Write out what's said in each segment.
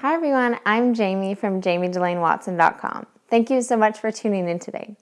Hi everyone, I'm Jamie from jamiedelainewatson.com. Thank you so much for tuning in today.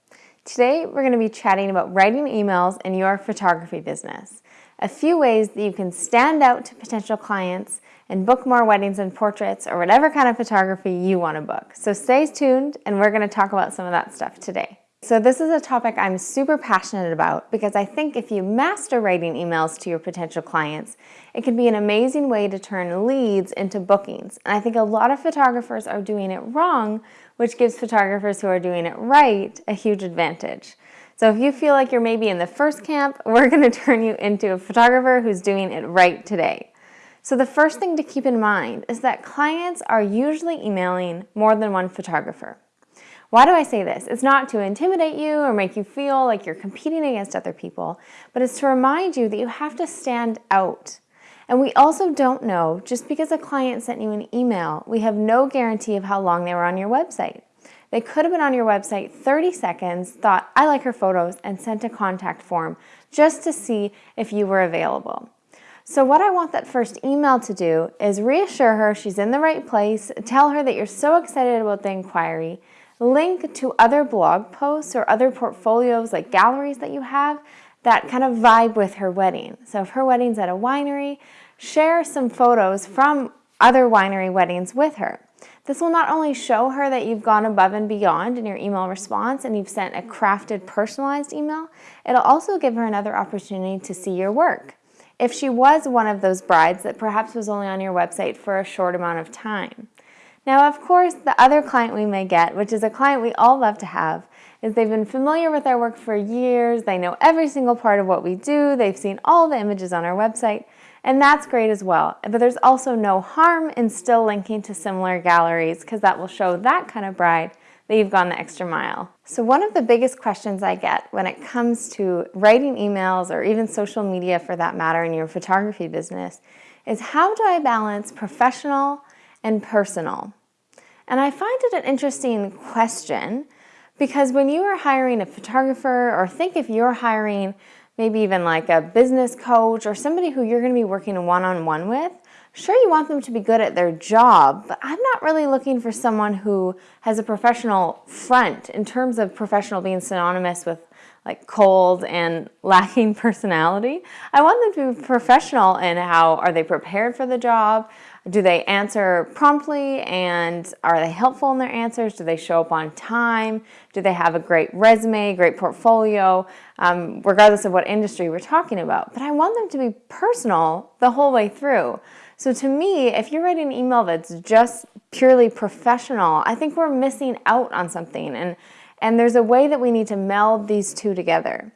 Today we're going to be chatting about writing emails in your photography business. A few ways that you can stand out to potential clients and book more weddings and portraits or whatever kind of photography you want to book. So stay tuned and we're going to talk about some of that stuff today. So this is a topic I'm super passionate about because I think if you master writing emails to your potential clients, it can be an amazing way to turn leads into bookings. And I think a lot of photographers are doing it wrong, which gives photographers who are doing it right a huge advantage. So if you feel like you're maybe in the first camp, we're going to turn you into a photographer who's doing it right today. So the first thing to keep in mind is that clients are usually emailing more than one photographer. Why do I say this? It's not to intimidate you or make you feel like you're competing against other people, but it's to remind you that you have to stand out. And we also don't know, just because a client sent you an email, we have no guarantee of how long they were on your website. They could have been on your website 30 seconds, thought, I like her photos, and sent a contact form just to see if you were available. So what I want that first email to do is reassure her she's in the right place, tell her that you're so excited about the inquiry, link to other blog posts or other portfolios like galleries that you have that kind of vibe with her wedding. So if her wedding's at a winery, share some photos from other winery weddings with her. This will not only show her that you've gone above and beyond in your email response and you've sent a crafted personalized email, it'll also give her another opportunity to see your work. If she was one of those brides that perhaps was only on your website for a short amount of time. Now, of course, the other client we may get, which is a client we all love to have, is they've been familiar with our work for years, they know every single part of what we do, they've seen all the images on our website, and that's great as well. But there's also no harm in still linking to similar galleries because that will show that kind of bride that you've gone the extra mile. So one of the biggest questions I get when it comes to writing emails or even social media for that matter in your photography business is how do I balance professional and personal? And I find it an interesting question because when you are hiring a photographer or think if you're hiring maybe even like a business coach or somebody who you're going to be working one-on-one -on -one with, sure you want them to be good at their job, but I'm not really looking for someone who has a professional front in terms of professional being synonymous with like cold and lacking personality. I want them to be professional in how are they prepared for the job? Do they answer promptly and are they helpful in their answers? Do they show up on time? Do they have a great resume, great portfolio, um, regardless of what industry we're talking about? But I want them to be personal the whole way through. So to me, if you're writing an email that's just purely professional, I think we're missing out on something. And, and there's a way that we need to meld these two together.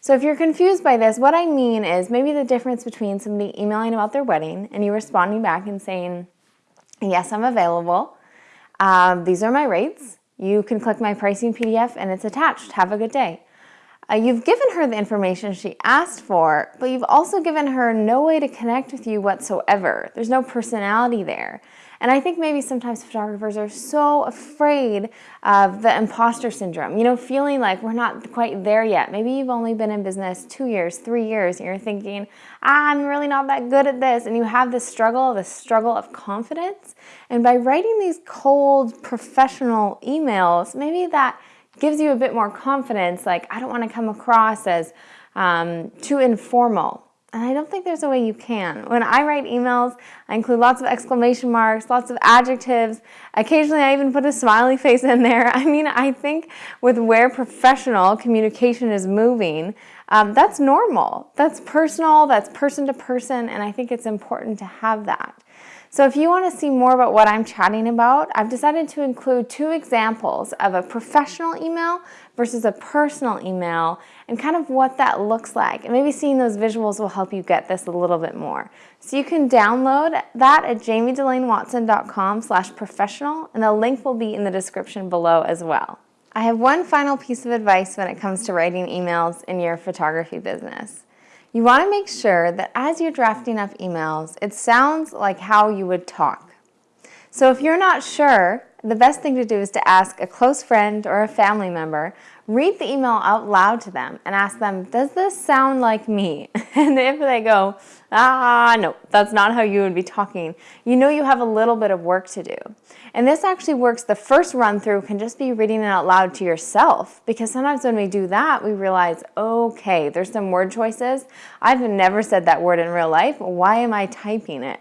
So if you're confused by this, what I mean is maybe the difference between somebody emailing about their wedding and you responding back and saying, yes, I'm available. Um, these are my rates. You can click my pricing PDF and it's attached. Have a good day. Uh, you've given her the information she asked for, but you've also given her no way to connect with you whatsoever. There's no personality there. And I think maybe sometimes photographers are so afraid of the imposter syndrome, you know, feeling like we're not quite there yet. Maybe you've only been in business two years, three years, and you're thinking, ah, I'm really not that good at this. And you have this struggle, this struggle of confidence. And by writing these cold, professional emails, maybe that gives you a bit more confidence. Like, I don't want to come across as um, too informal. And I don't think there's a way you can. When I write emails, I include lots of exclamation marks, lots of adjectives. Occasionally, I even put a smiley face in there. I mean, I think with where professional communication is moving, um, that's normal. That's personal, that's person to person, and I think it's important to have that. So if you want to see more about what I'm chatting about, I've decided to include two examples of a professional email versus a personal email and kind of what that looks like. And maybe seeing those visuals will help you get this a little bit more. So you can download that at jamiedelainewatson.com slash professional and the link will be in the description below as well. I have one final piece of advice when it comes to writing emails in your photography business. You want to make sure that as you're drafting up emails, it sounds like how you would talk. So if you're not sure the best thing to do is to ask a close friend or a family member, read the email out loud to them and ask them, does this sound like me? And if they go, ah, no, that's not how you would be talking, you know you have a little bit of work to do. And this actually works, the first run through can just be reading it out loud to yourself because sometimes when we do that, we realize, okay, there's some word choices. I've never said that word in real life. Why am I typing it?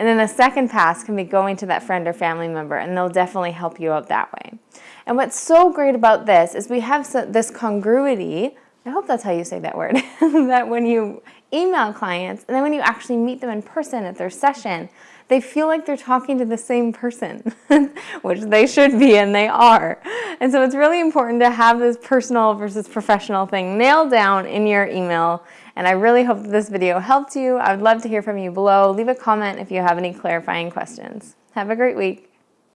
And then the second pass can be going to that friend or family member and they'll definitely help you out that way. And what's so great about this is we have this congruity, I hope that's how you say that word, that when you email clients and then when you actually meet them in person at their session, they feel like they're talking to the same person, which they should be and they are. And so it's really important to have this personal versus professional thing nailed down in your email and I really hope that this video helped you. I would love to hear from you below. Leave a comment if you have any clarifying questions. Have a great week.